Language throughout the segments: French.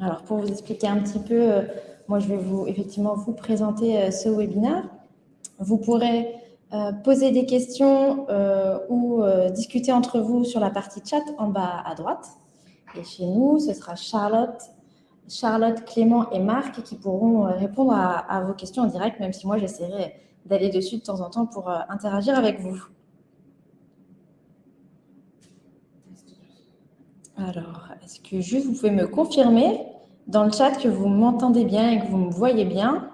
Alors, pour vous expliquer un petit peu, euh, moi, je vais vous effectivement vous présenter euh, ce webinaire. Vous pourrez euh, poser des questions ou discuter entre vous sur la partie chat en bas à droite. Et chez nous, ce sera Charlotte, Charlotte, Clément et Marc qui pourront répondre à, à vos questions en direct, même si moi, j'essaierai d'aller dessus de temps en temps pour interagir avec vous. Alors, est-ce que juste vous pouvez me confirmer dans le chat que vous m'entendez bien et que vous me voyez bien?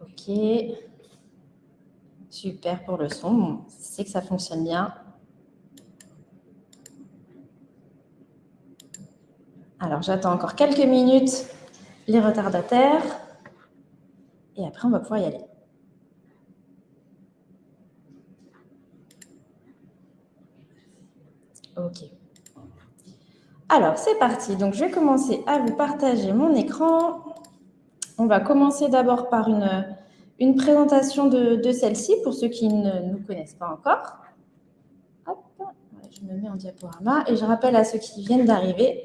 Ok. Super pour le son. C'est que ça fonctionne bien. Alors, j'attends encore quelques minutes les retardataires. Et après, on va pouvoir y aller. OK. Alors, c'est parti. Donc, je vais commencer à vous partager mon écran. On va commencer d'abord par une, une présentation de, celle-ci pour ceux qui ne nous connaissent pas encore. Hop, je me mets en diaporama et je rappelle à ceux qui viennent d'arriver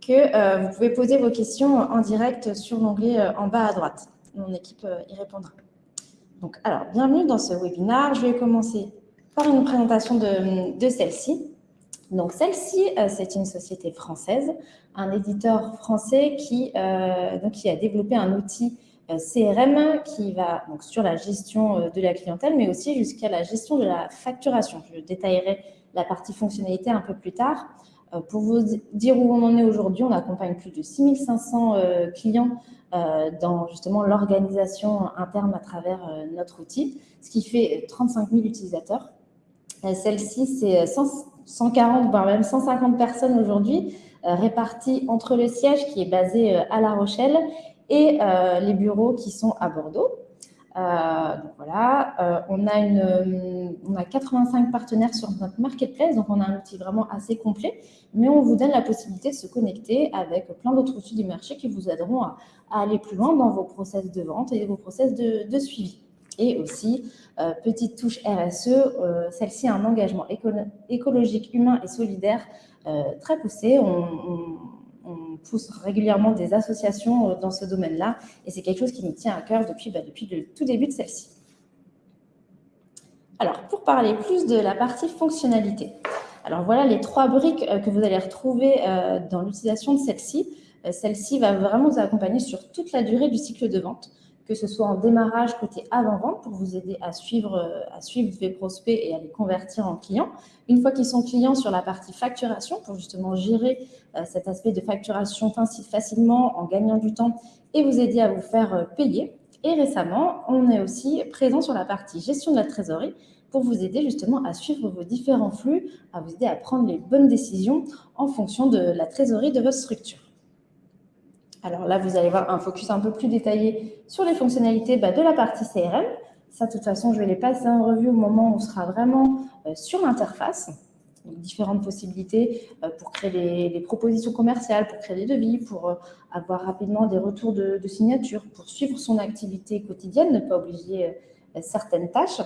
que euh, vous pouvez poser vos questions en direct sur l'onglet euh, en bas à droite. Mon équipe euh, y répondra. Donc, alors, bienvenue dans ce webinaire. Je vais commencer par une présentation de, de celle-ci. Donc celle-ci, euh, c'est une société française, un éditeur français qui, euh, donc, qui a développé un outil euh, CRM qui va donc, sur la gestion de la clientèle, mais aussi jusqu'à la gestion de la facturation. Je détaillerai la partie fonctionnalité un peu plus tard. Pour vous dire où on en est aujourd'hui, on accompagne plus de 6500 clients dans justement l'organisation interne à travers notre outil, ce qui fait 35 000 utilisateurs. Celle-ci, c'est 140, voire même 150 personnes aujourd'hui, euh, réparties entre le siège qui est basé euh, à La Rochelle et euh, les bureaux qui sont à Bordeaux. donc voilà, on, a une, on a 85 partenaires sur notre marketplace, donc on a un outil vraiment assez complet, mais on vous donne la possibilité de se connecter avec plein d'autres outils du marché qui vous aideront à, aller plus loin dans vos process de vente et vos process de suivi. Et aussi, euh, petite touche RSE, euh, celle-ci a un engagement écologique, humain et solidaire euh, très poussé. On, pousse régulièrement des associations dans ce domaine-là et c'est quelque chose qui nous tient à cœur depuis, bah, depuis le tout début de celle-ci. Alors, pour parler plus de la partie fonctionnalité, alors voilà les trois briques que vous allez retrouver dans l'utilisation de celle-ci. Celle-ci va vraiment vous accompagner sur toute la durée du cycle de vente que ce soit en démarrage côté avant-vente pour vous aider à suivre, euh, à suivre vos prospects et à les convertir en clients. Une fois qu'ils sont clients sur la partie facturation pour justement gérer euh, cet aspect de facturation facilement en gagnant du temps et vous aider à vous faire euh, payer. Et récemment, on est aussi présent sur la partie gestion de la trésorerie pour vous aider justement à suivre vos différents flux, à vous aider à prendre les bonnes décisions en fonction de la trésorerie de votre structure. Alors là, vous allez voir un focus un peu plus détaillé sur les fonctionnalités bah, de la partie CRM. Ça, de toute façon, je vais les passer en revue au moment où on sera vraiment euh, sur l'interface. Différentes possibilités euh, pour créer des, propositions commerciales, pour créer des devis, pour euh, avoir rapidement des retours de, de signature, pour suivre son activité quotidienne, ne pas obliger certaines tâches.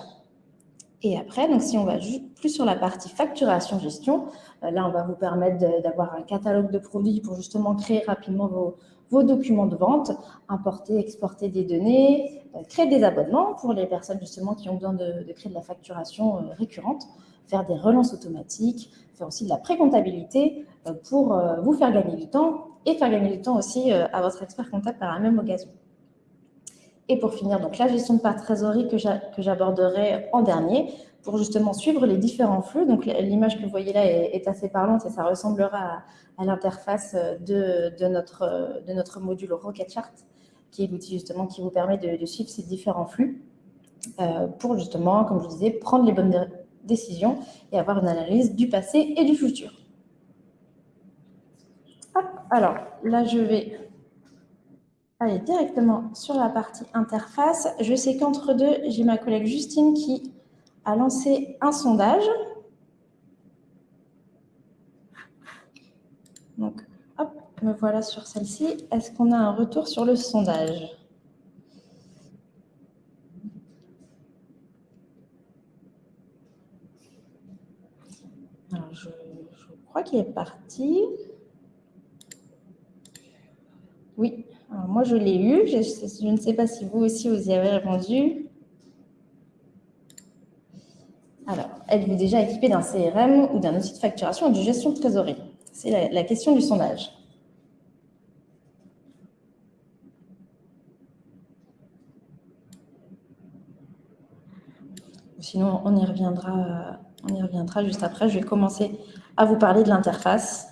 Et après, donc si on va plus sur la partie facturation-gestion, là, on va vous permettre d'avoir un catalogue de produits pour justement créer rapidement vos, vos documents de vente, importer, exporter des données, euh, créer des abonnements pour les personnes justement qui ont besoin de, créer de la facturation euh, récurrente, faire des relances automatiques, faire aussi de la pré-comptabilité euh, pour vous faire gagner du temps et faire gagner du temps aussi à votre expert comptable par la même occasion. Et pour finir, donc la gestion de part trésorerie que j'aborderai en dernier pour justement suivre les différents flux. Donc l'image que vous voyez là est, assez parlante et ça ressemblera à, l'interface de, notre, de notre module Rocketchart, qui est l'outil justement qui vous permet de, suivre ces différents flux euh, pour justement, comme je vous disais, prendre les bonnes décisions et avoir une analyse du passé et du futur. alors là, je vais aller directement sur la partie interface. Je sais qu'entre deux, j'ai ma collègue Justine qui a lancé un sondage. Donc, hop, me voilà sur celle-ci. Est-ce qu'on a un retour sur le sondage? Je, crois qu'il est parti. Oui, Alors, moi je l'ai eu. Je, je ne sais pas si vous aussi vous y avez répondu. Alors, êtes-vous déjà équipé d'un CRM ou d'un outil de facturation ou de gestion de trésorerie? C'est la, question du sondage. Sinon, on y, reviendra, on y reviendra juste après. Je vais commencer à vous parler de l'interface.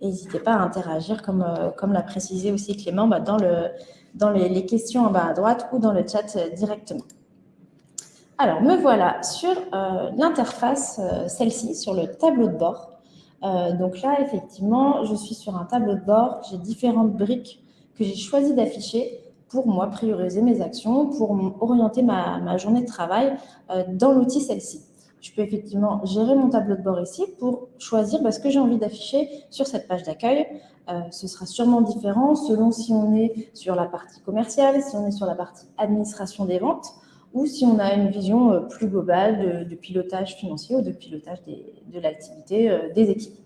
N'hésitez pas à interagir, comme, euh, l'a précisé aussi Clément, bah, dans, le, dans les, questions en bas à droite ou dans le chat euh, directement. Alors, me voilà sur euh, l'interface, celle-ci, sur le tableau de bord. donc là, effectivement, je suis sur un tableau de bord. J'ai différentes briques que j'ai choisi d'afficher pour moi prioriser mes actions, pour orienter ma, journée de travail dans l'outil celle-ci je peux effectivement gérer mon tableau de bord ici pour choisir bah, ce que j'ai envie d'afficher sur cette page d'accueil. Euh, ce sera sûrement différent selon si on est sur la partie commerciale, si on est sur la partie administration des ventes, ou si on a une vision euh, plus globale de, pilotage financier ou de pilotage de l'activité euh, des équipes.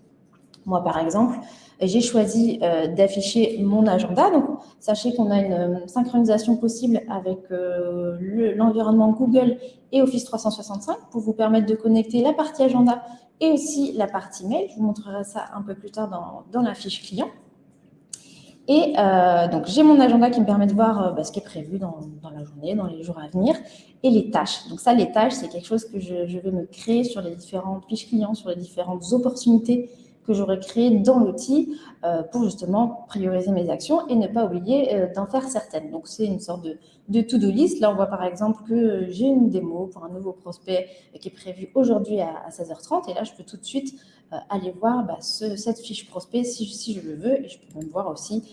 Moi, par exemple, j'ai choisi euh, d'afficher mon agenda. Donc, sachez qu'on a une synchronisation possible avec l'environnement Google et Office 365 pour vous permettre de connecter la partie agenda et aussi la partie mail. Je vous montrerai ça un peu plus tard dans, la fiche client. Et donc, j'ai mon agenda qui me permet de voir bah, ce qui est prévu dans, la journée, dans les jours à venir, et les tâches. Donc ça, les tâches, c'est quelque chose que je, vais me créer sur les différentes fiches clients, sur les différentes opportunités que j'aurais créé dans l'outil euh, pour justement prioriser mes actions et ne pas oublier euh, d'en faire certaines. Donc, c'est une sorte de, de to-do list. Là, on voit par exemple que j'ai une démo pour un nouveau prospect qui est prévu aujourd'hui à, 16h30. Et là, je peux tout de suite euh, aller voir bah, cette fiche prospect si, je le veux. Et je peux même voir aussi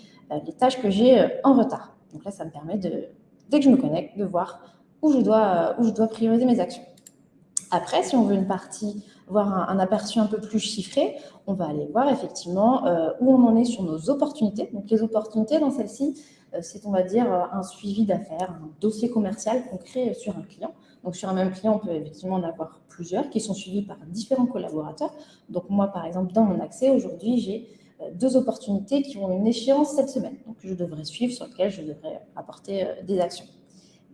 les tâches que j'ai en retard. Donc là, ça me permet, de, dès que je me connecte, de voir où je dois, où je dois prioriser mes actions. Après, si on veut une partie voir un, aperçu un peu plus chiffré, on va aller voir effectivement euh, où on en est sur nos opportunités. Donc les opportunités dans celle-ci, euh, c'est on va dire un suivi d'affaires, un dossier commercial qu'on crée sur un client. Donc sur un même client, on peut effectivement en avoir plusieurs qui sont suivis par différents collaborateurs. Donc moi, par exemple, dans mon accès, aujourd'hui, j'ai euh, deux opportunités qui ont une échéance cette semaine, donc je devrais suivre, sur lesquelles je devrais apporter des actions.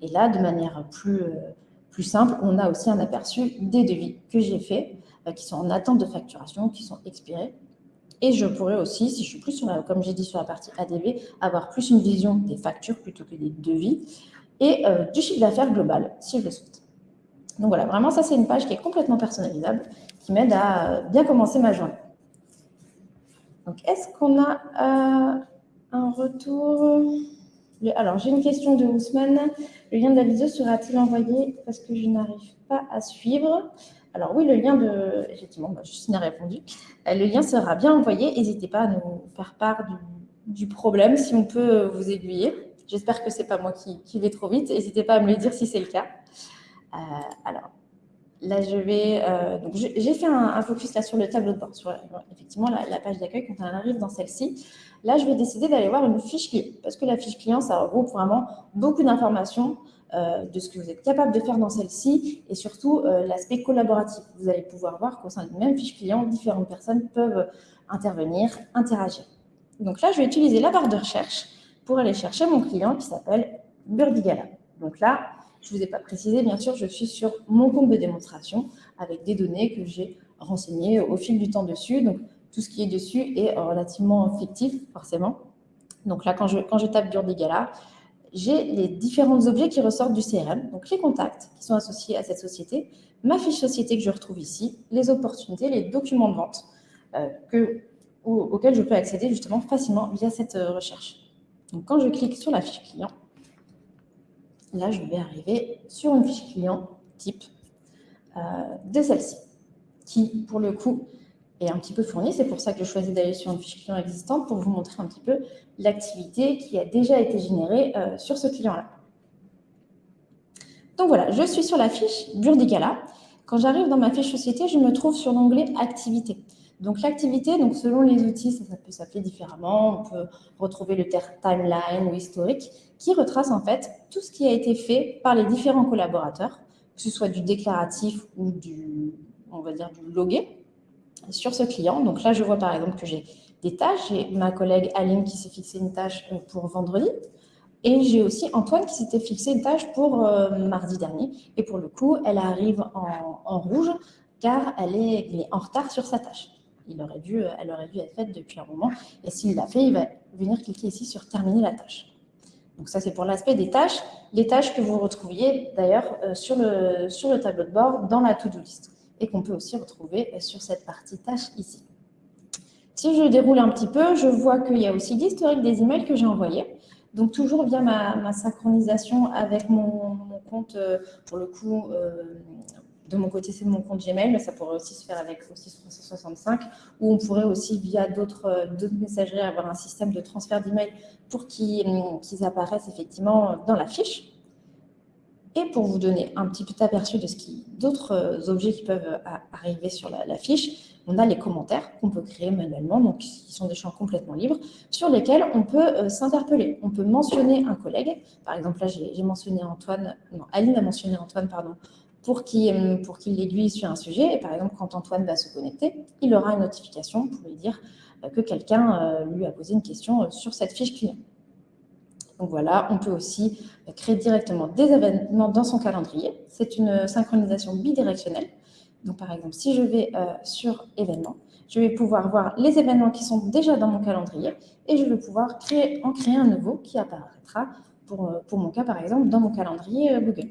Et là, de manière plus, plus simple, on a aussi un aperçu des devis que j'ai faits euh, qui sont en attente de facturation, qui sont expirés. Et je pourrais aussi, si je suis plus sur la, comme j'ai dit sur la partie ADV, avoir plus une vision des factures plutôt que des devis et euh, du chiffre d'affaires global, si je le souhaite. Donc voilà, vraiment, ça, c'est une page qui est complètement personnalisable, qui m'aide à euh, bien commencer ma journée. Donc, est-ce qu'on a un retour? Alors, j'ai une question de Ousmane. Le lien de la vidéo sera-t-il envoyé? Parce que je n'arrive pas à suivre alors oui, le lien de... Effectivement, bah, Justine a répondu. Euh, le lien sera bien envoyé. N'hésitez pas à nous faire part du, problème, si on peut vous aiguiller. J'espère que ce n'est pas moi qui, vais trop vite. N'hésitez pas à me le dire si c'est le cas. Euh, alors, là, je vais... Euh, j'ai fait un, focus là sur le tableau de bord, sur effectivement la, page d'accueil quand on arrive dans celle-ci. Là, je vais décider d'aller voir une fiche client, parce que la fiche client, ça regroupe vraiment beaucoup d'informations euh, de ce que vous êtes capable de faire dans celle-ci et surtout l'aspect collaboratif. Vous allez pouvoir voir qu'au sein d'une même fiche client, différentes personnes peuvent intervenir, interagir. Donc là, je vais utiliser la barre de recherche pour aller chercher mon client qui s'appelle Burdigala. Donc là, je ne vous ai pas précisé, bien sûr, je suis sur mon compte de démonstration avec des données que j'ai renseignées au fil du temps dessus. Donc, tout ce qui est dessus est relativement fictif, forcément. Donc là, quand je, quand je tape Burdigala, j'ai les différents objets qui ressortent du CRM, donc les contacts qui sont associés à cette société, ma fiche société que je retrouve ici, les opportunités, les documents de vente euh, que, auxquels je peux accéder justement facilement via cette euh, recherche. Donc quand je clique sur la fiche client, là je vais arriver sur une fiche client type euh, de celle-ci, qui pour le coup est un petit peu fournie. C'est pour ça que je choisis d'aller sur une fiche client existante pour vous montrer un petit peu l'activité qui a déjà été générée euh, sur ce client-là. Donc voilà, je suis sur la fiche Burdigala. Quand j'arrive dans ma fiche société, je me trouve sur l'onglet Activité. Donc l'activité, donc selon les outils, ça, peut s'appeler différemment. On peut retrouver le terme timeline ou historique, qui retrace en fait tout ce qui a été fait par les différents collaborateurs, que ce soit du déclaratif ou du, on va dire, du logué. sur ce client. Donc là, je vois par exemple que j'ai des tâches. J'ai ma collègue Aline qui s'est fixé une tâche euh, pour vendredi. Et j'ai aussi Antoine qui s'était fixé une tâche pour euh, mardi dernier. Et pour le coup, elle arrive en, rouge car elle est, en retard sur sa tâche. Il aurait dû, elle aurait dû être faite depuis un moment. Et s'il l'a fait, il va venir cliquer ici sur terminer la tâche. Donc ça, c'est pour l'aspect des tâches. Les tâches que vous retrouviez d'ailleurs euh, sur, le, sur le tableau de bord dans la to-do list et qu'on peut aussi retrouver sur cette partie tâches ici. Si je déroule un petit peu, je vois qu'il y a aussi l'historique des emails que j'ai envoyés. Donc, toujours via ma, synchronisation avec mon, compte, euh, pour le coup, euh, de mon côté, c'est mon compte Gmail, mais ça pourrait aussi se faire avec Office 365, ou on pourrait aussi, via d'autres euh, messageries, avoir un système de transfert d'emails pour qu'ils apparaissent effectivement dans la fiche. Et pour vous donner un petit peu aperçu de ce qui d'autres objets qui peuvent arriver sur la fiche, on a les commentaires qu'on peut créer manuellement, donc qui sont des champs complètement libres, sur lesquels on peut euh, s'interpeller. On peut mentionner un collègue. Par exemple, là, j'ai mentionné Antoine, non, Aline a mentionné Antoine, pardon, pour qu'il euh, pour qu'il l'aiguille sur un sujet. Et par exemple, quand Antoine va se connecter, il aura une notification pour lui dire euh, que quelqu'un lui a posé une question sur cette fiche client. Donc voilà, on peut aussi créer directement des événements dans son calendrier. C'est une synchronisation bidirectionnelle. Donc, par exemple, si je vais euh, sur événements, je vais pouvoir voir les événements qui sont déjà dans mon calendrier et je vais pouvoir créer, en créer un nouveau qui apparaîtra, pour, euh, pour mon cas, par exemple, dans mon calendrier euh, Google.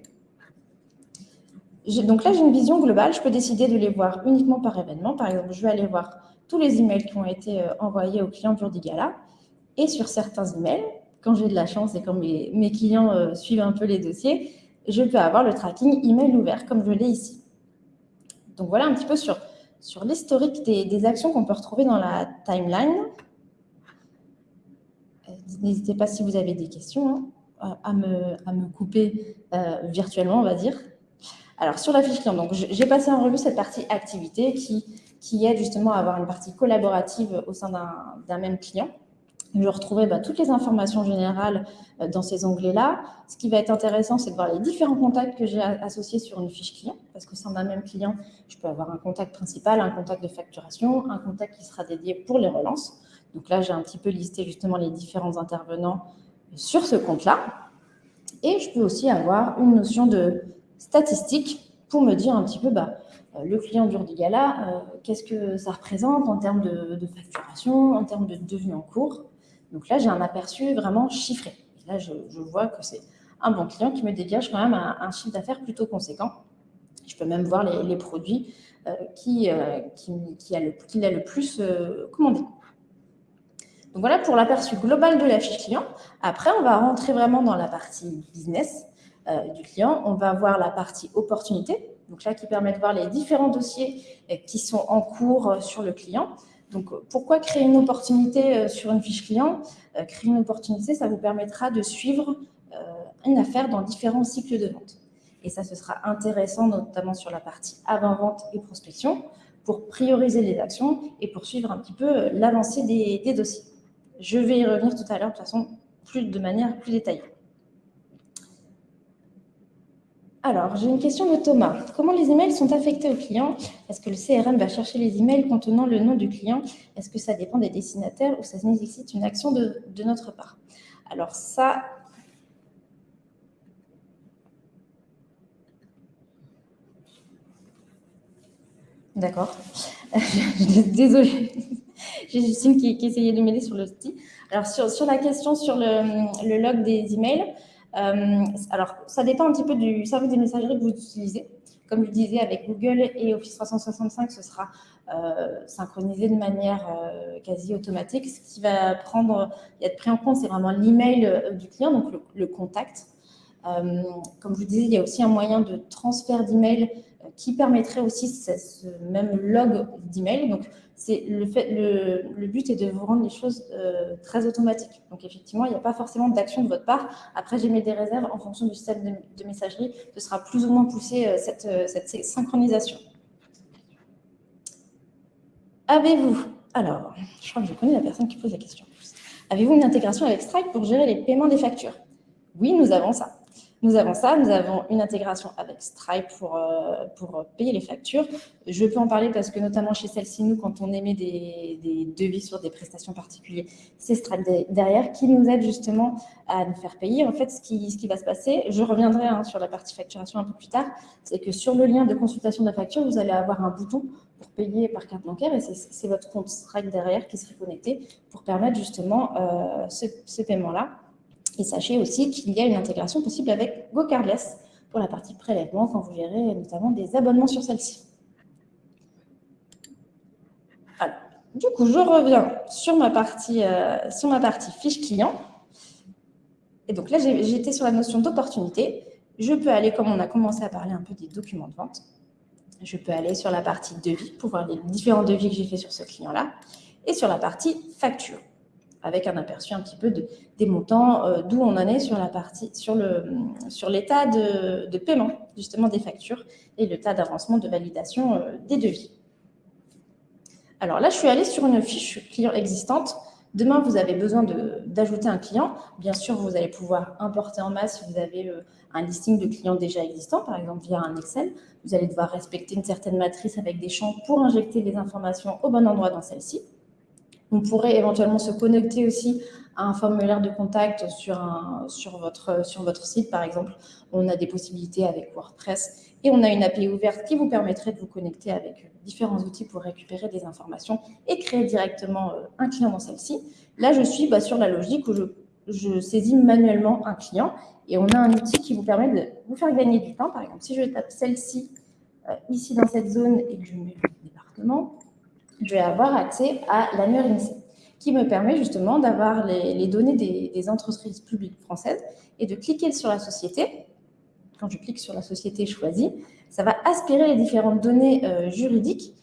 Donc là, j'ai une vision globale. Je peux décider de les voir uniquement par événement. Par exemple, je vais aller voir tous les emails qui ont été envoyés aux clients d'Urdigala. Et sur certains emails, quand j'ai de la chance et quand mes, clients suivent un peu les dossiers, je peux avoir le tracking email ouvert comme je l'ai ici. Donc voilà un petit peu sur, sur l'historique des, actions qu'on peut retrouver dans la timeline. Euh, n'hésitez pas si vous avez des questions hein, à, me, à, me, couper euh, virtuellement, on va dire. Alors, sur la fiche client, j'ai passé en revue cette partie activité qui, qui aide justement à avoir une partie collaborative au sein d'un même client. Je retrouvais bah, toutes les informations générales euh, dans ces onglets-là. Ce qui va être intéressant, c'est de voir les différents contacts que j'ai associés sur une fiche client, parce que sein d'un même client, je peux avoir un contact principal, un contact de facturation, un contact qui sera dédié pour les relances. Donc là, j'ai un petit peu listé justement les différents intervenants sur ce compte-là. Et je peux aussi avoir une notion de statistique pour me dire un petit peu, bah, euh, le client d'Urdigala, euh, qu'est-ce que ça représente en termes de, facturation, en termes de devenus en cours. Donc là, j'ai un aperçu vraiment chiffré. là, je, vois que c'est un bon client qui me dégage quand même un, chiffre d'affaires plutôt conséquent. Je peux même voir les, produits euh, qui, euh, qui, a le, le plus commandé. Donc voilà pour l'aperçu global de la fiche client. Après, on va rentrer vraiment dans la partie business du client. On va voir la partie opportunité. Donc là, qui permet de voir les différents dossiers qui sont en cours sur le client. Donc, pourquoi créer une opportunité euh, sur une fiche client? Euh, Créer une opportunité, ça vous permettra de suivre euh, une affaire dans différents cycles de vente. Et ça, ce sera intéressant, notamment sur la partie avant-vente et prospection, pour prioriser les actions et pour suivre un petit peu l'avancée des, des dossiers. Je vais y revenir tout à l'heure, de toute façon, plus, de manière plus détaillée. Alors, j'ai une question de Thomas. Comment les emails sont affectés au client Est-ce que le CRM va chercher les emails contenant le nom du client? Est-ce que ça dépend des destinataires ou ça nécessite une action de, notre part? Alors ça... D'accord. Désolée. J'ai Justine qui, essayait de m'aider sur le. Alors, sur, la question sur le, log des emails, alors, ça dépend un petit peu du service des messageries que vous utilisez. Comme je disais, avec Google et Office 365, ce sera euh, synchronisé de manière euh, quasi automatique. Ce qui va prendre, être pris en compte, c'est vraiment l'email du client, donc le, contact. comme je vous disais, il y a aussi un moyen de transfert d'email qui permettrait aussi ce, même log d'email. Donc, c'est le, fait, le, but est de vous rendre les choses euh, très automatiques. Donc, effectivement, il n'y a pas forcément d'action de votre part. Après, j'ai mis des réserves en fonction du système de, messagerie. Ce sera plus ou moins poussé euh, cette, euh, cette, synchronisation. Avez-vous, alors, je crois que je connais la personne qui pose la question. Avez-vous une intégration avec Stripe pour gérer les paiements des factures? Oui, nous avons ça. Nous avons ça, nous avons une intégration avec Stripe pour, euh, pour payer les factures. Je peux en parler parce que notamment chez celle-ci, nous, quand on émet des, devis sur des prestations particulières, c'est Stripe derrière qui nous aide justement à nous faire payer. En fait, ce qui, ce qui va se passer, je reviendrai hein, sur la partie facturation un peu plus tard, c'est que sur le lien de consultation de la facture, vous allez avoir un bouton pour payer par carte bancaire et c'est votre compte Stripe derrière qui sera connecté pour permettre justement euh, ce paiement-là. Et sachez aussi qu'il y a une intégration possible avec GoCardless pour la partie prélèvement quand vous gérez notamment des abonnements sur celle-ci. Du coup, je reviens sur ma partie, euh, sur ma partie fiche client. Et donc là, j'étais sur la notion d'opportunité. Je peux aller, comme on a commencé à parler un peu des documents de vente, je peux aller sur la partie devis pour voir les différents devis que j'ai fait sur ce client-là et sur la partie facture avec un aperçu un petit peu de, des montants, euh, d'où on en est sur la partie, sur le sur l'état de, de, paiement justement des factures et le tas d'avancement de validation euh, des devis. Alors là, je suis allée sur une fiche client existante. Demain, vous avez besoin d'ajouter un client. Bien sûr, vous allez pouvoir importer en masse si vous avez euh, un listing de clients déjà existants, par exemple via un Excel. Vous allez devoir respecter une certaine matrice avec des champs pour injecter les informations au bon endroit dans celle-ci. On pourrait éventuellement se connecter aussi à un formulaire de contact sur, un, sur, votre, sur votre site, par exemple. On a des possibilités avec WordPress et on a une API ouverte qui vous permettrait de vous connecter avec différents outils pour récupérer des informations et créer directement euh, un client dans celle-ci. Là, je suis bah, sur la logique où je, je, saisis manuellement un client et on a un outil qui vous permet de vous faire gagner du temps. Par exemple, si je tape celle-ci euh, ici dans cette zone et que je mets le département, je vais avoir accès à l'annuaire INSEE, qui me permet justement d'avoir les, données des, entreprises publiques françaises et de cliquer sur la société. Quand je clique sur la société choisie, ça va aspirer les différentes données euh, juridiques,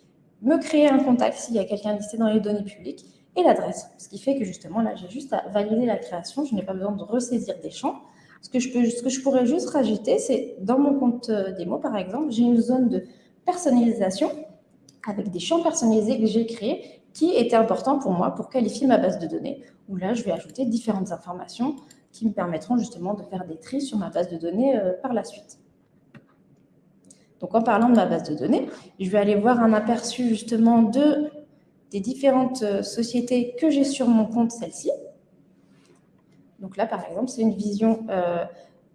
me créer un contact s'il y a quelqu'un listé dans les données publiques et l'adresse. Ce qui fait que justement, là, j'ai juste à valider la création. Je n'ai pas besoin de ressaisir des champs. Ce que je, peux, ce que je pourrais juste rajouter, c'est dans mon compte euh, démo, par exemple, j'ai une zone de personnalisation avec des champs personnalisés que j'ai créés qui étaient importants pour moi pour qualifier ma base de données, où là, je vais ajouter différentes informations qui me permettront justement de faire des tris sur ma base de données euh, par la suite. Donc, en parlant de ma base de données, je vais aller voir un aperçu justement de, des différentes euh, sociétés que j'ai sur mon compte, celle-ci. Donc là, par exemple, c'est une vision euh,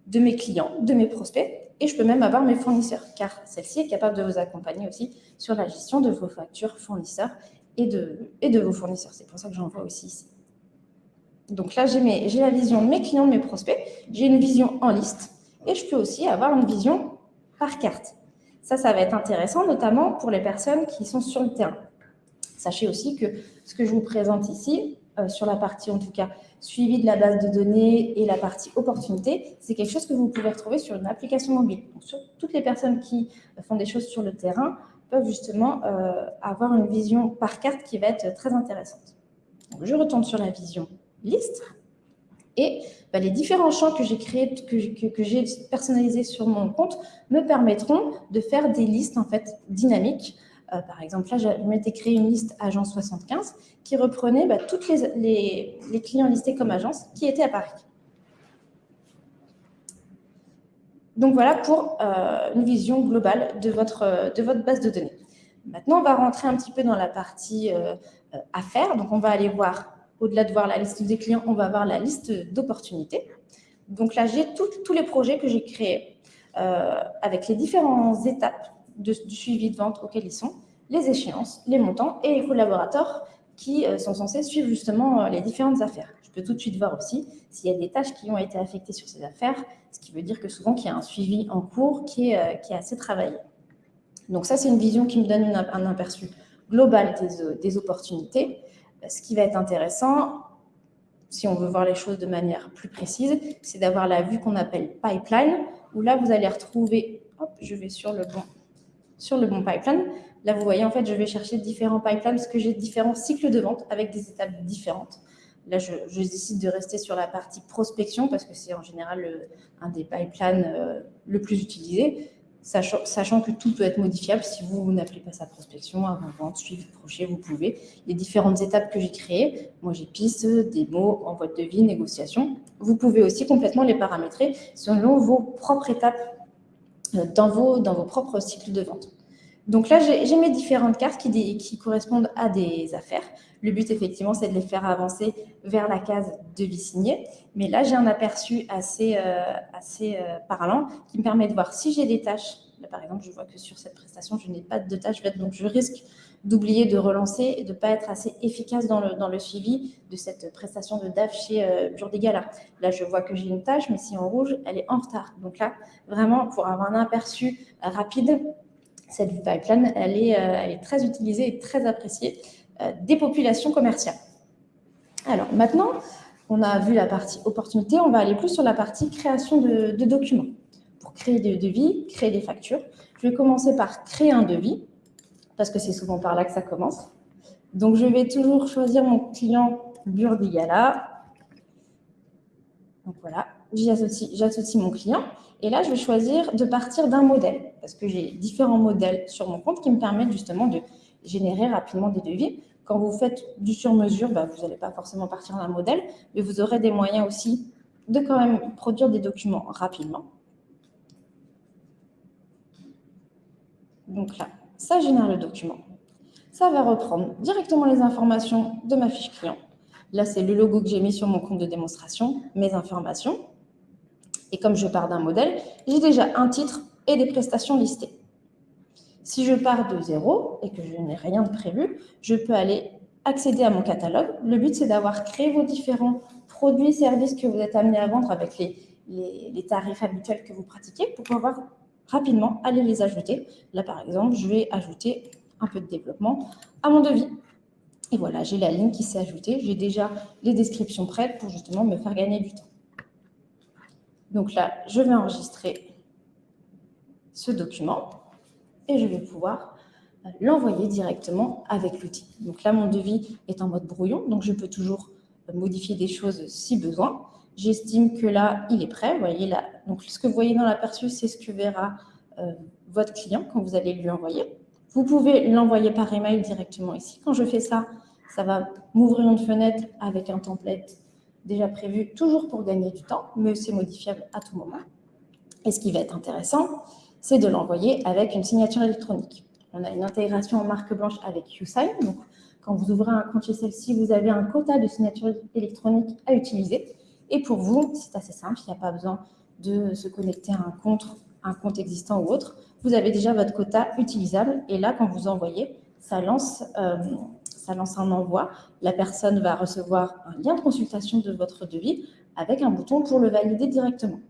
de mes clients, de mes prospects et je peux même avoir mes fournisseurs, car celle-ci est capable de vous accompagner aussi sur la gestion de vos factures fournisseurs et de, vos fournisseurs. C'est pour ça que j'en vois aussi ici. Donc là, j'ai la vision de mes clients, de mes prospects, j'ai une vision en liste, et je peux aussi avoir une vision par carte. Ça, ça va être intéressant, notamment pour les personnes qui sont sur le terrain. Sachez aussi que ce que je vous présente ici, euh, sur la partie en tout cas suivi de la base de données et la partie opportunité, c'est quelque chose que vous pouvez retrouver sur une application mobile. Donc, toutes les personnes qui font des choses sur le terrain peuvent justement euh, avoir une vision par carte qui va être très intéressante. Je retourne sur la vision liste et bah, les différents champs que j'ai créés, que, que, j'ai personnalisés sur mon compte me permettront de faire des listes en fait dynamiques par exemple, là, je m'étais créé une liste agence 75 qui reprenait bah, tous les, clients listés comme agence qui étaient à Paris. Donc voilà pour euh, une vision globale de votre, de votre base de données. Maintenant, on va rentrer un petit peu dans la partie euh, affaires. Donc, on va aller voir, au-delà de voir la liste des clients, on va voir la liste d'opportunités. Donc là, j'ai tous les projets que j'ai créés avec les différentes étapes du suivi de vente auquel ils sont, les échéances, les montants et les collaborateurs qui euh, sont censés suivre justement euh, les différentes affaires. Je peux tout de suite voir aussi s'il y a des tâches qui ont été affectées sur ces affaires, ce qui veut dire que souvent qu'il y a un suivi en cours qui est, euh, assez travaillé. Donc ça, c'est une vision qui me donne un aperçu global des, des opportunités. Ce qui va être intéressant, si on veut voir les choses de manière plus précise, c'est d'avoir la vue qu'on appelle pipeline, où là, vous allez retrouver, hop, je vais sur le bon sur le bon pipeline. Là, vous voyez, en fait, je vais chercher différents pipelines parce que j'ai différents cycles de vente avec des étapes différentes. Là, je, décide de rester sur la partie prospection parce que c'est en général un des pipelines euh, le plus utilisé. sachant, que tout peut être modifiable si vous, n'appelez pas ça prospection, avant-vente, suivi, projet, vous pouvez. Les différentes étapes que j'ai créées, moi j'ai piste, démo, envoi de devis, négociation, vous pouvez aussi complètement les paramétrer selon vos propres étapes euh, dans vos, dans vos propres cycles de vente. Donc là, j'ai mes différentes cartes qui, qui, correspondent à des affaires. Le but, effectivement, c'est de les faire avancer vers la case de vie signée. Mais là, j'ai un aperçu assez, euh, assez euh, parlant qui me permet de voir si j'ai des tâches. Là, par exemple, je vois que sur cette prestation, je n'ai pas de tâches donc je risque d'oublier de relancer et de ne pas être assez efficace dans le, dans le suivi de cette prestation de DAF chez euh. Là, je vois que j'ai une tâche, mais si en rouge, elle est en retard. Donc là, vraiment, pour avoir un aperçu rapide, cette pipeline, elle est, elle est très utilisée et très appréciée euh, des populations commerciales. Alors maintenant, on a vu la partie opportunité, on va aller plus sur la partie création de, documents. Pour créer des devis, créer des factures, je vais commencer par créer un devis, parce que c'est souvent par là que ça commence. Donc, je vais toujours choisir mon client Burdigala. Donc voilà, j'associe mon client. Et là, je vais choisir de partir d'un modèle, parce que j'ai différents modèles sur mon compte qui me permettent justement de générer rapidement des devis. Quand vous faites du sur-mesure, bah, vous n'allez pas forcément partir d'un modèle, mais vous aurez des moyens aussi de quand même produire des documents rapidement. Donc là, ça génère le document. Ça va reprendre directement les informations de ma fiche client. Là, c'est le logo que j'ai mis sur mon compte de démonstration, mes informations. Et comme je pars d'un modèle, j'ai déjà un titre et des prestations listées. Si je pars de zéro et que je n'ai rien de prévu, je peux aller accéder à mon catalogue. Le but, c'est d'avoir créé vos différents produits, services que vous êtes amenés à vendre avec les, les, tarifs habituels que vous pratiquez pour pouvoir rapidement aller les ajouter. Là, par exemple, je vais ajouter un peu de développement à mon devis. Et voilà, j'ai la ligne qui s'est ajoutée. J'ai déjà les descriptions prêtes pour justement me faire gagner du temps. Donc là, je vais enregistrer ce document et je vais pouvoir euh, l'envoyer directement avec l'outil. Donc là, mon devis est en mode brouillon, donc je peux toujours euh, modifier des choses si besoin. J'estime que là, il est prêt. Vous voyez là, donc ce que vous voyez dans l'aperçu, c'est ce que verra euh, votre client quand vous allez lui envoyer. Vous pouvez l'envoyer par email directement ici. Quand je fais ça, ça va m'ouvrir une fenêtre avec un template déjà prévu, toujours pour gagner du temps, mais c'est modifiable à tout moment. Et ce qui va être intéressant, c'est de l'envoyer avec une signature électronique. On a une intégration en marque blanche avec QSign. Donc, quand vous ouvrez un compte chez celle-ci, vous avez un quota de signature électronique à utiliser. Et pour vous, c'est assez simple, il n'y a pas besoin de se connecter à un compte, un compte existant ou autre. Vous avez déjà votre quota utilisable. Et là, quand vous envoyez, ça lance, euh, un envoi. La personne va recevoir un lien de consultation de votre devis avec un bouton pour le valider directement.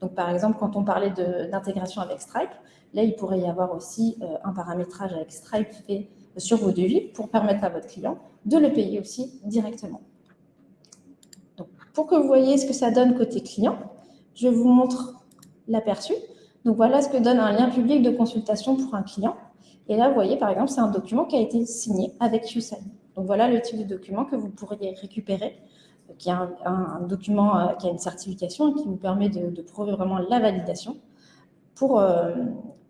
Donc, par exemple, quand on parlait d'intégration avec Stripe, là, il pourrait y avoir aussi euh, un paramétrage avec Stripe fait sur vos devis pour permettre à votre client de le payer aussi directement. Pour que vous voyez ce que ça donne côté client, je vous montre l'aperçu. Donc, voilà ce que donne un lien public de consultation pour un client. Et là, vous voyez, par exemple, c'est un document qui a été signé avec QSign. Donc, voilà le type de document que vous pourriez récupérer qui est un, document euh, qui a une certification qui vous permet de, prouver vraiment la validation pour, euh,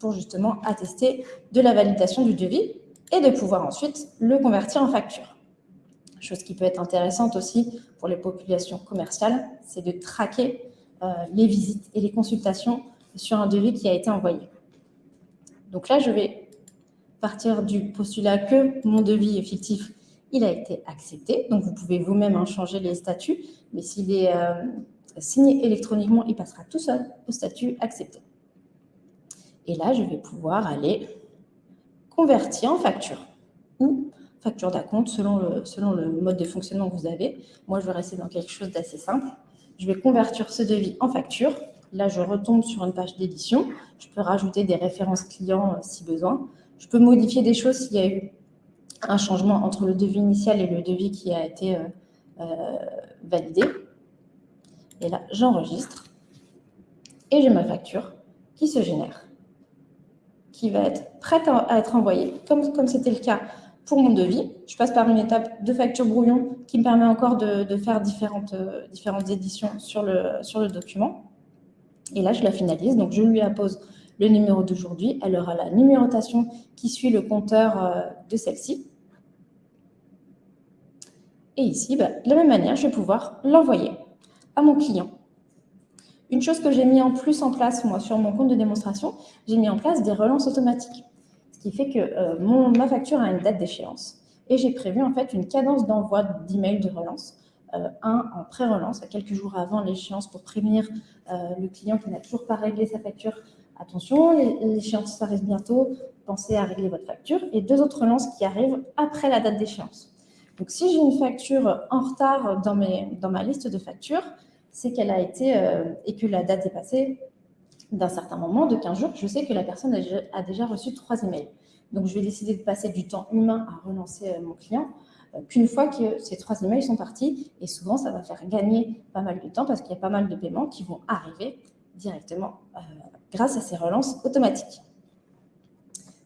pour justement attester de la validation du devis et de pouvoir ensuite le convertir en facture. Chose qui peut être intéressante aussi pour les populations commerciales, c'est de traquer euh, les visites et les consultations sur un devis qui a été envoyé. Donc là, je vais partir du postulat que mon devis est fictif il a été accepté. Donc, vous pouvez vous-même en changer les statuts, mais s'il est euh, signé électroniquement, il passera tout seul au statut accepté. Et là, je vais pouvoir aller convertir en facture ou facture d'acompte selon le, selon le mode de fonctionnement que vous avez. Moi, je vais rester dans quelque chose d'assez simple. Je vais convertir ce devis en facture. Là, je retombe sur une page d'édition. Je peux rajouter des références clients euh, si besoin. Je peux modifier des choses s'il y a eu un changement entre le devis initial et le devis qui a été euh, euh, validé. Et là, j'enregistre et j'ai ma facture qui se génère, qui va être prête à être envoyée, comme comme c'était le cas pour mon devis. Je passe par une étape de facture brouillon qui me permet encore de, faire différentes, euh, éditions sur le, sur le document. Et là, je la finalise. Donc, je lui appose le numéro d'aujourd'hui, elle aura la numérotation qui suit le compteur euh, de celle-ci. Et ici, bah, de la même manière, je vais pouvoir l'envoyer à mon client. Une chose que j'ai mis en plus en place, moi, sur mon compte de démonstration, j'ai mis en place des relances automatiques. Qui fait que euh, mon, ma facture a une date d'échéance. Et j'ai prévu, en fait, une cadence d'envoi d'email de relance. Euh, un en pré-relance, à quelques jours avant l'échéance, pour prévenir euh, le client qui n'a toujours pas réglé sa facture. Attention, l'échéance arrive bientôt, pensez à régler votre facture. Et deux autres relances qui arrivent après la date d'échéance. Donc, si j'ai une facture en retard dans, mes, dans ma liste de factures, c'est qu'elle a été, et que la date est passée d'un certain moment, de 15 jours, je sais que la personne a déjà, reçu trois emails. Donc, je vais décider de passer du temps humain à relancer euh, mon client euh, qu'une fois que ces trois emails sont partis. Et souvent, ça va faire gagner pas mal de temps parce qu'il y a pas mal de paiements qui vont arriver directement grâce à ces relances automatiques.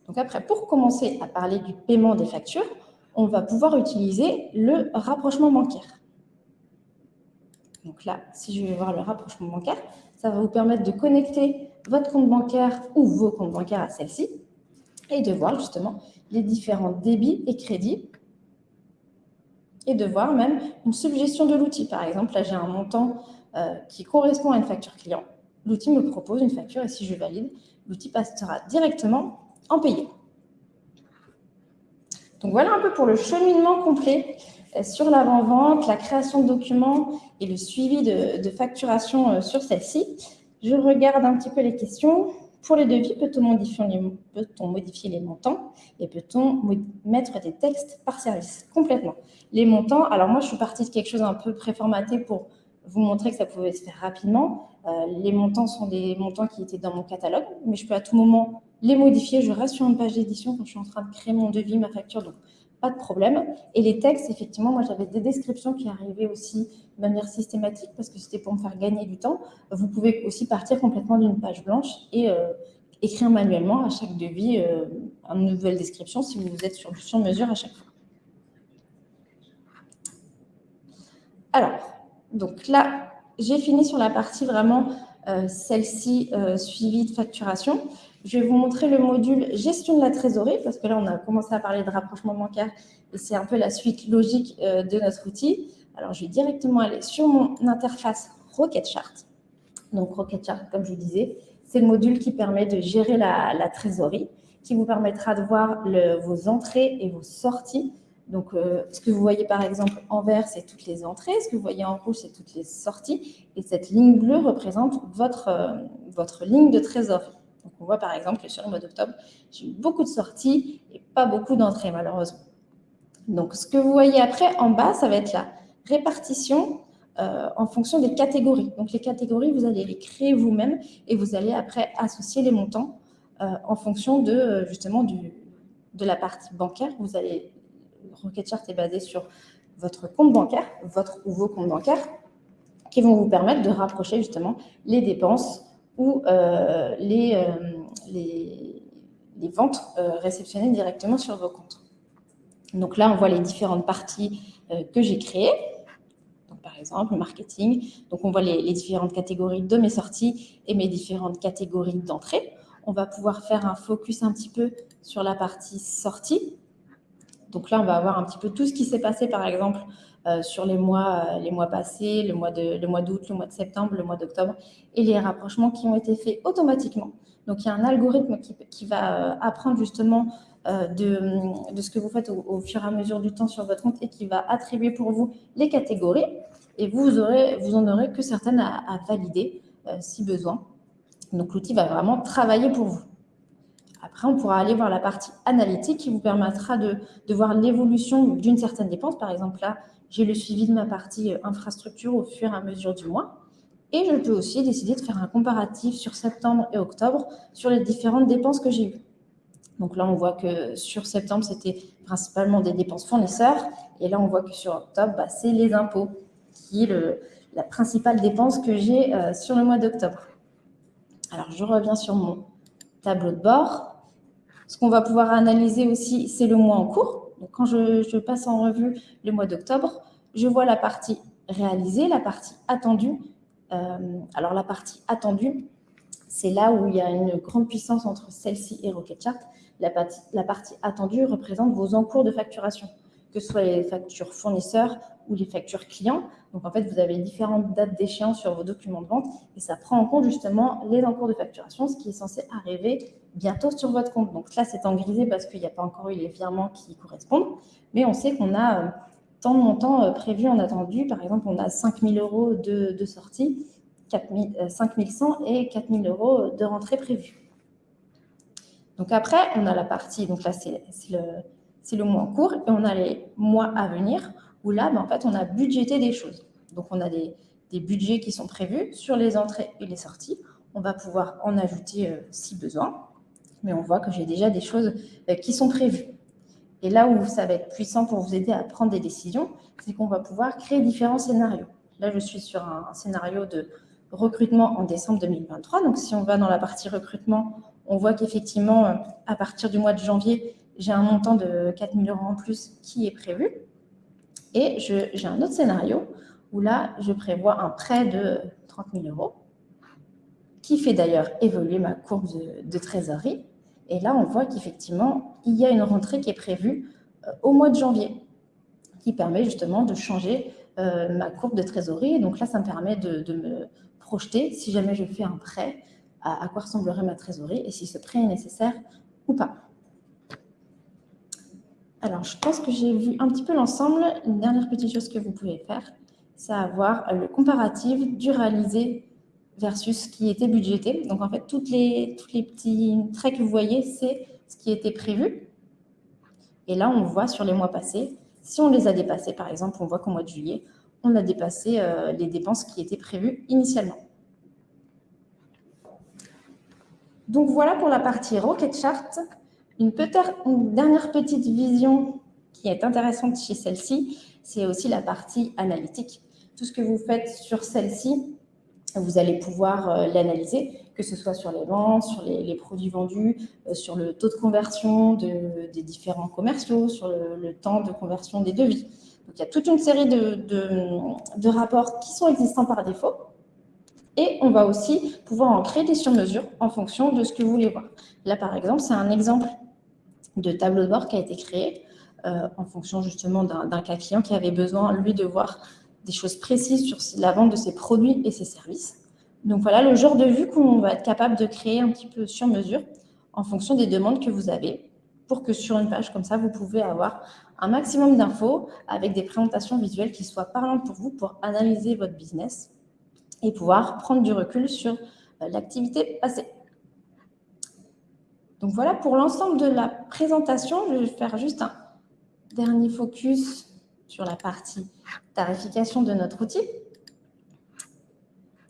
Donc après, pour commencer à parler du paiement des factures, on va pouvoir utiliser le rapprochement bancaire. Donc là, si je vais voir le rapprochement bancaire, ça va vous permettre de connecter votre compte bancaire ou vos comptes bancaires à celle-ci et de voir justement les différents débits et crédits et de voir même une suggestion de l'outil. Par exemple, là, j'ai un montant euh, qui correspond à une facture client. L'outil me propose une facture et si je valide, l'outil passera directement en payé. Donc voilà un peu pour le cheminement complet sur l'avant-vente, la création de documents et le suivi de, facturation euh, sur celle-ci. Je regarde un petit peu les questions. Pour les devis, peut-on modifier, les montants et peut-on mettre des textes par service? Complètement. Les montants, alors moi je suis partie de quelque chose un peu préformaté pour vous montrer que ça pouvait se faire rapidement. Euh, les montants sont des montants qui étaient dans mon catalogue, mais je peux à tout moment les modifier. Je reste sur une page d'édition quand je suis en train de créer mon devis, ma facture. Donc, pas de problème. Et les textes, effectivement, moi j'avais des descriptions qui arrivaient aussi de manière systématique parce que c'était pour me faire gagner du temps. Vous pouvez aussi partir complètement d'une page blanche et euh, écrire manuellement à chaque devis euh, une nouvelle description si vous êtes sur du sur-mesure à chaque fois. Alors, donc là, j'ai fini sur la partie vraiment euh, celle-ci suivie de facturation. Je vais vous montrer le module gestion de la trésorerie, parce que là, on a commencé à parler de rapprochement bancaire et c'est un peu la suite logique euh, de notre outil. Alors, je vais directement aller sur mon interface Rocketchart. Donc, Rocketchart, comme je vous disais, c'est le module qui permet de gérer la, trésorerie, qui vous permettra de voir vos entrées et vos sorties. Donc, euh, ce que vous voyez par exemple en vert, c'est toutes les entrées. Ce que vous voyez en rouge, c'est toutes les sorties. Et cette ligne bleue représente votre, euh, votre ligne de trésorerie. Donc, on voit par exemple que sur le mois d'octobre, j'ai eu beaucoup de sorties et pas beaucoup d'entrées, malheureusement. Donc, ce que vous voyez après, en bas, ça va être la répartition euh, en fonction des catégories. Donc, les catégories, vous allez les créer vous-même et vous allez après associer les montants euh, en fonction de, euh, justement, de la partie bancaire. Vous allez, Rocketchart est basé sur votre compte bancaire, votre ou vos comptes bancaires, qui vont vous permettre de rapprocher justement les dépenses ou euh, les, euh, les, ventes euh, réceptionnées directement sur vos comptes. Donc là, on voit les différentes parties que j'ai créées. Par exemple, le marketing. Donc, on voit les, les, différentes catégories de mes sorties et mes différentes catégories d'entrée. On va pouvoir faire un focus un petit peu sur la partie sortie. Donc là, on va avoir un petit peu tout ce qui s'est passé, par exemple, euh, sur les mois, euh, les mois passés, le mois d'août, le, mois de septembre, le mois d'octobre, et les rapprochements qui ont été faits automatiquement. Donc, il y a un algorithme qui, va euh, apprendre justement de, ce que vous faites au, fur et à mesure du temps sur votre compte et qui va attribuer pour vous les catégories. Et vous, aurez, vous en aurez que certaines à valider si besoin. Donc, l'outil va vraiment travailler pour vous. Après, on pourra aller voir la partie analytique qui vous permettra de, voir l'évolution d'une certaine dépense. Par exemple, là, j'ai le suivi de ma partie euh, infrastructure au fur et à mesure du mois. Et je peux aussi décider de faire un comparatif sur septembre et octobre sur les différentes dépenses que j'ai eues. Donc là, on voit que sur septembre, c'était principalement des dépenses fournisseurs. Et là, on voit que sur octobre, bah, c'est les impôts, qui est la principale dépense que j'ai euh, sur le mois d'octobre. Alors, je reviens sur mon tableau de bord. Ce qu'on va pouvoir analyser aussi, c'est le mois en cours. Quand je, passe en revue le mois d'octobre, je vois la partie réalisée, la partie attendue. Euh, alors, la partie attendue, C'est là où il y a une grande puissance entre celle-ci et Rocketchart. La partie, la partie attendue représente vos encours de facturation, que ce soit les factures fournisseurs ou les factures clients. Donc, en fait, vous avez différentes dates d'échéance sur vos documents de vente et ça prend en compte justement les encours de facturation, ce qui est censé arriver bientôt sur votre compte. Donc là, c'est en grisé parce qu'il n'y a pas encore eu les virements qui correspondent, mais on sait qu'on a euh, tant de montants euh, prévus en attendu. Par exemple, on a 5 000 euros de, sortie, 5 100 et 4 000 euros de rentrée prévue. Donc après, on a la partie, donc là, c'est le, le mois en cours, et on a les mois à venir, où là, ben, en fait, on a budgété des choses. Donc on a des, budgets qui sont prévus sur les entrées et les sorties. On va pouvoir en ajouter euh, si besoin, mais on voit que j'ai déjà des choses euh, qui sont prévues. Et là où ça va être puissant pour vous aider à prendre des décisions, c'est qu'on va pouvoir créer différents scénarios. Là, je suis sur un scénario de recrutement en décembre 2023. Donc, si on va dans la partie recrutement, on voit qu'effectivement, euh, à partir du mois de janvier, j'ai un montant de 4 000 euros en plus qui est prévu. Et j'ai un autre scénario où là, je prévois un prêt de 30 000 euros qui fait d'ailleurs évoluer ma courbe de, trésorerie. Et là, on voit qu'effectivement, il y a une rentrée qui est prévue euh, au mois de janvier qui permet justement de changer euh, ma courbe de trésorerie. Et donc là, ça me permet de me projeter si jamais je fais un prêt, à, quoi ressemblerait ma trésorerie et si ce prêt est nécessaire ou pas. Alors, je pense que j'ai vu un petit peu l'ensemble. Une dernière petite chose que vous pouvez faire, c'est avoir le comparatif du réalisé versus ce qui était budgété. Donc, en fait, toutes les, tous les petits traits que vous voyez, c'est ce qui était prévu. Et là, on voit sur les mois passés, si on les a dépassés, par exemple, on voit qu'au mois de juillet, on a dépassé euh, les dépenses qui étaient prévues initialement. Donc voilà pour la partie Rocket Chart. Une, dernière petite vision qui est intéressante chez celle-ci, c'est aussi la partie analytique. Tout ce que vous faites sur celle-ci, vous allez pouvoir euh, l'analyser, que ce soit sur les ventes, sur les, produits vendus, euh, sur le taux de conversion des différents commerciaux, sur le temps de conversion des devis il y a toute une série de, rapports qui sont existants par défaut. Et on va aussi pouvoir en créer des sur-mesures en fonction de ce que vous voulez voir. Là, par exemple, c'est un exemple de tableau de bord qui a été créé euh, en fonction justement d'un cas client qui avait besoin, lui, de voir des choses précises sur la vente de ses produits et ses services. Donc voilà le genre de vue qu'on va être capable de créer un petit peu sur mesure en fonction des demandes que vous avez pour que sur une page comme ça, vous pouvez avoir un maximum d'infos avec des présentations visuelles qui soient parlantes pour vous pour analyser votre business et pouvoir prendre du recul sur euh, l'activité passée. Donc voilà pour l'ensemble de la présentation. Je vais faire juste un dernier focus sur la partie tarification de notre outil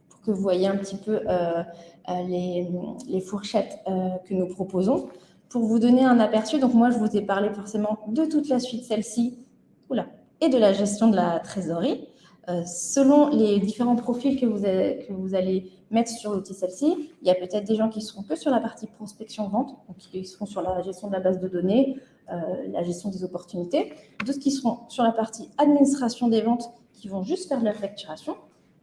pour que vous voyez un petit peu euh, euh, les, fourchettes que nous proposons. Pour vous donner un aperçu, donc moi, je vous ai parlé forcément de toute la suite, celle-ci, et de la gestion de la trésorerie. Euh, selon les différents profils que vous, allez mettre sur l'outil celle-ci, il y a peut-être des gens qui seront que sur la partie prospection-vente, donc qui seront sur la gestion de la base de données, euh, la gestion des opportunités, d'autres qui seront sur la partie administration des ventes, qui vont juste faire de la facturation,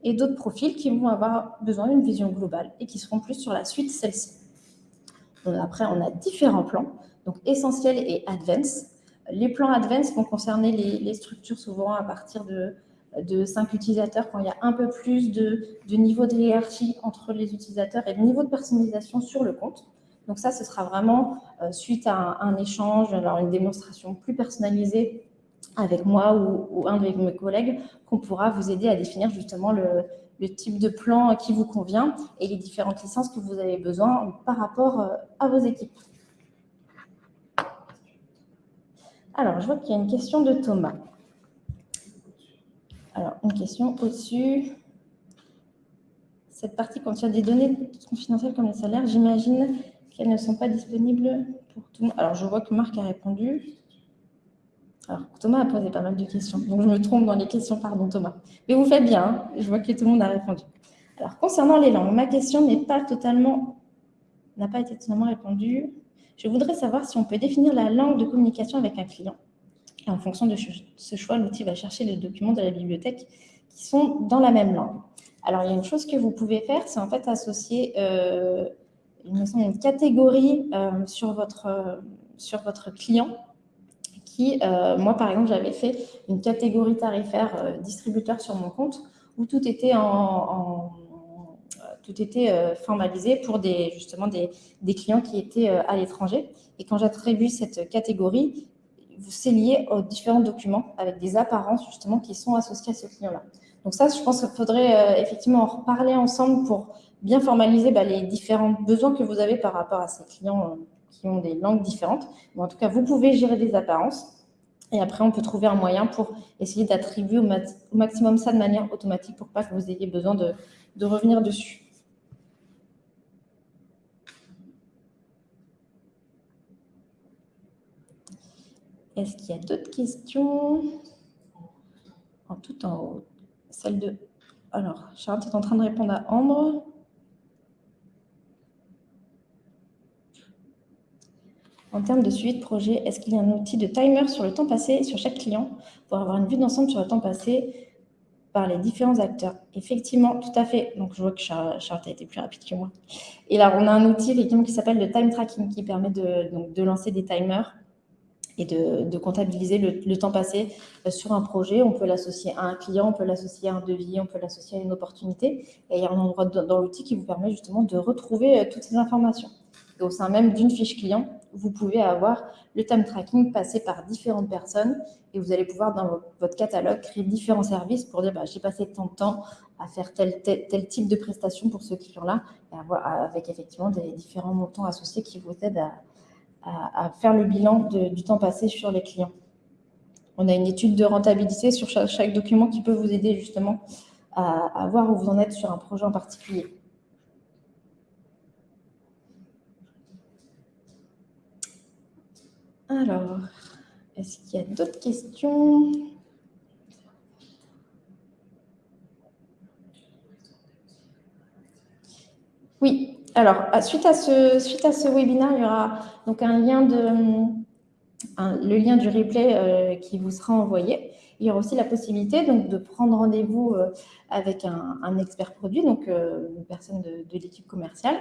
et d'autres profils qui vont avoir besoin d'une vision globale et qui seront plus sur la suite celle-ci. Après, on a différents plans, donc essentiel et advance. Les plans advance vont concerner les, structures souvent à partir de, de 5 utilisateurs, quand il y a un peu plus de, niveau de hiérarchie entre les utilisateurs et de niveau de personnalisation sur le compte. Donc ça, ce sera vraiment euh, suite à un, échange, alors une démonstration plus personnalisée avec moi ou, ou un de mes collègues, qu'on pourra vous aider à définir justement le, le type de plan qui vous convient et les différentes licences que vous avez besoin par rapport euh, à vos équipes. Alors, je vois qu'il y a une question de Thomas. Alors, une question au-dessus. Cette partie contient des données confidentielles comme les salaires. J'imagine qu'elles ne sont pas disponibles pour tout le monde. Alors, je vois que Marc a répondu. Alors, Thomas a posé pas mal de questions, donc je me trompe dans les questions, pardon Thomas. Mais vous faites bien, hein. je vois que tout le monde a répondu. Alors, concernant les langues, ma question n'est pas totalement, n'a pas été totalement répondue. Je voudrais savoir si on peut définir la langue de communication avec un client. Et en fonction de ce choix, l'outil va chercher les documents de la bibliothèque qui sont dans la même langue. Alors, il y a une chose que vous pouvez faire, c'est en fait associer une catégorie sur, votre, sur votre client qui, moi par exemple, j'avais fait une catégorie tarifaire distributeur sur mon compte où tout était tout était euh, formalisé pour des, justement des, clients qui étaient euh, à l'étranger. Et quand j'attribue cette catégorie, c'est lié aux différents documents avec des apparences justement qui sont associés à ce client-là. Donc ça, je pense qu'il faudrait euh, effectivement en reparler ensemble pour bien formaliser bah, les différents besoins que vous avez par rapport à ces clients qui ont des langues différentes. Mais en tout cas, vous pouvez gérer des apparences. Et après, on peut trouver un moyen pour essayer d'attribuer au, maximum ça de manière automatique pour pas que vous ayez besoin de revenir dessus. Est-ce qu'il y a d'autres questions En tout en haut. Celle de... Alors, Charlotte est en train de répondre à Ambre. En termes de suivi de projet, est-ce qu'il y a un outil de timer sur le temps passé sur chaque client pour avoir une vue d'ensemble sur le temps passé par les différents acteurs? Effectivement, tout à fait. Donc, je vois que Charlotte a été plus rapide que moi. Et là, on a un outil qui s'appelle le time tracking qui permet de, de lancer des timers et de, comptabiliser le, temps passé euh, sur un projet. On peut l'associer à un client, on peut l'associer à un devis, on peut l'associer à une opportunité. Et il y a un endroit dans l'outil qui vous permet justement de retrouver euh, toutes ces informations. Et au sein même d'une fiche client, vous pouvez avoir le time tracking passé par différentes personnes et vous allez pouvoir, dans votre catalogue, créer différents services pour dire bah, j'ai passé tant de temps à faire tel, tel, type de prestation pour ce client-là, avec effectivement des différents montants associés qui vous aident à, à, faire le bilan du temps passé sur les clients. On a une étude de rentabilité sur chaque, document qui peut vous aider justement à, voir où vous en êtes sur un projet en particulier. Alors, est-ce qu'il y a d'autres questions? Oui, alors, suite à, ce, suite à ce webinaire, il y aura donc un lien de, le lien du replay euh, qui vous sera envoyé. Il y aura aussi la possibilité donc, de prendre rendez-vous euh, avec un, expert produit, donc euh, une personne de, l'équipe commerciale,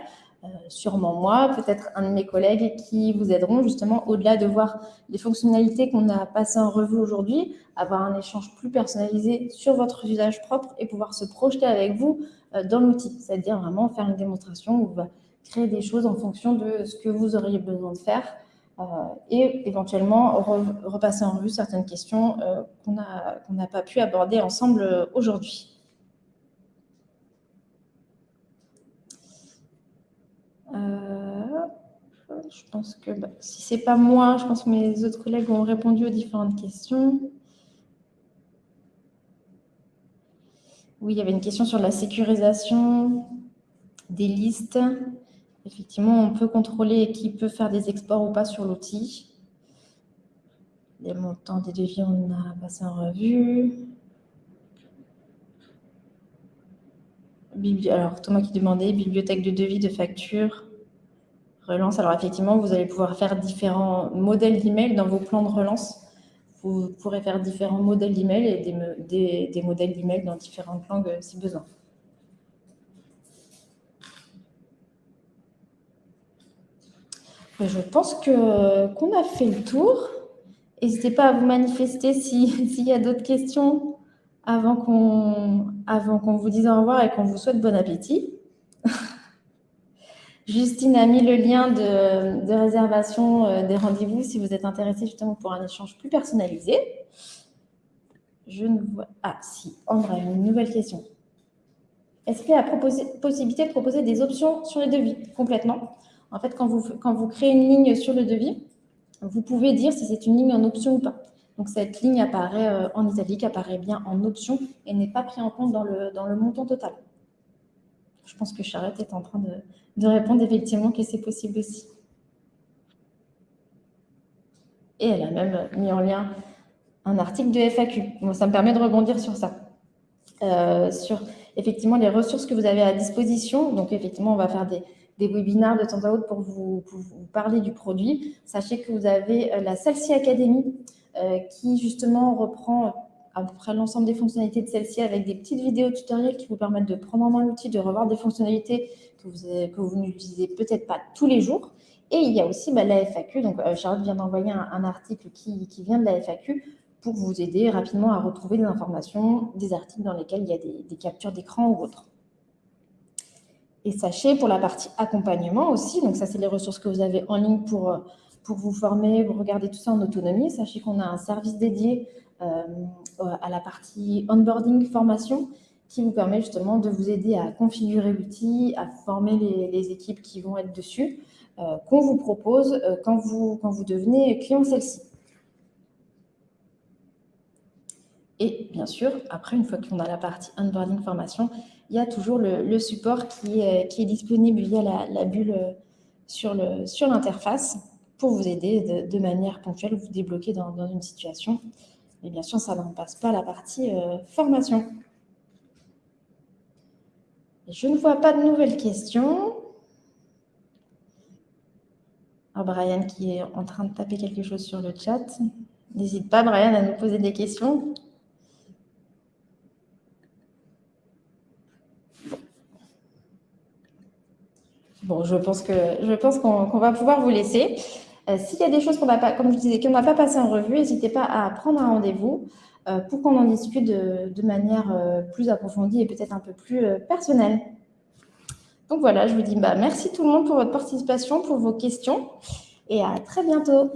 sûrement moi, peut-être un de mes collègues qui vous aideront justement au-delà de voir les fonctionnalités qu'on a passées en revue aujourd'hui, avoir un échange plus personnalisé sur votre usage propre et pouvoir se projeter avec vous dans l'outil, c'est-à-dire vraiment faire une démonstration où on va créer des choses en fonction de ce que vous auriez besoin de faire euh, et éventuellement repasser en revue certaines questions euh, qu'on n'a pas pu aborder ensemble aujourd'hui. je pense que bah, si ce n'est pas moi, je pense que mes autres collègues ont répondu aux différentes questions. Oui, il y avait une question sur la sécurisation des listes. Effectivement, on peut contrôler qui peut faire des exports ou pas sur l'outil. Les montants des devis, on a passé en revue. Alors, Thomas qui demandait, bibliothèque de devis, de factures, relance. Alors, effectivement, vous allez pouvoir faire différents modèles d'email dans vos plans de relance vous pourrez faire différents modèles d'email et des, des, modèles d'email dans différentes langues euh, si besoin. Je pense qu'on a fait le tour. N'hésitez pas à vous manifester s'il y a d'autres questions avant qu'on vous dise au revoir et qu'on vous souhaite bon appétit. Justine a mis le lien de, réservation euh, des rendez-vous si vous êtes intéressé justement pour un échange plus personnalisé. Je ne vois... Ah, si, André une nouvelle question. Est-ce qu'il y a la possibilité de proposer des options sur les devis? Complètement En fait, quand vous, créez une ligne sur le devis, vous pouvez dire si c'est une ligne en option ou pas. Donc, cette ligne apparaît euh, en italique, apparaît bien en option et n'est pas pris en compte dans le montant total. Je pense que Charlotte est en train de, répondre effectivement que c'est possible aussi. Et elle a même mis en lien un article de FAQ. ça me permet de rebondir sur ça. Euh, sur effectivement les ressources que vous avez à disposition. Donc effectivement, on va faire des, des webinaires de temps à autre pour vous, parler du produit. Sachez que vous avez euh, la Celsi Academy euh, qui justement reprend à peu près l'ensemble des fonctionnalités de celle-ci avec des petites vidéos tutoriels qui vous permettent de prendre en main l'outil, de revoir des fonctionnalités que vous, que vous n'utilisez peut-être pas tous les jours. Et il y a aussi bah, la FAQ. Donc, euh, Charlotte vient d'envoyer un, article qui, vient de la FAQ pour vous aider rapidement à retrouver des informations, des articles dans lesquels il y a des, captures d'écran ou autres. Et sachez, pour la partie accompagnement aussi, donc ça, c'est les ressources que vous avez en ligne pour, euh, pour vous former, vous regardez tout ça en autonomie. Sachez qu'on a un service dédié à la partie onboarding formation qui vous permet justement de vous aider à configurer l'outil, à former les, équipes qui vont être dessus, euh, qu'on vous propose euh, quand, vous, quand vous devenez client celle-ci. Et bien sûr, après, une fois qu'on a la partie onboarding formation, il y a toujours le, support qui est, qui est, disponible via la, bulle sur l'interface sur pour vous aider de, manière ponctuelle, vous débloquer dans une situation et bien sûr, ça n'en passe pas la partie euh, formation. je ne vois pas de nouvelles questions. Ah, Brian qui est en train de taper quelque chose sur le chat. N'hésite pas, Brian, à nous poser des questions. Bon, je pense qu'on va pouvoir vous laisser. Euh, s'il y a des choses qu'on n'a pas, comme je disais, qu'on n'a pas passé en revue, n'hésitez pas à prendre un rendez-vous euh, pour qu'on en discute de, manière euh, plus approfondie et peut-être un peu plus personnelle. Donc voilà, je vous dis bah, merci tout le monde pour votre participation, pour vos questions et à très bientôt.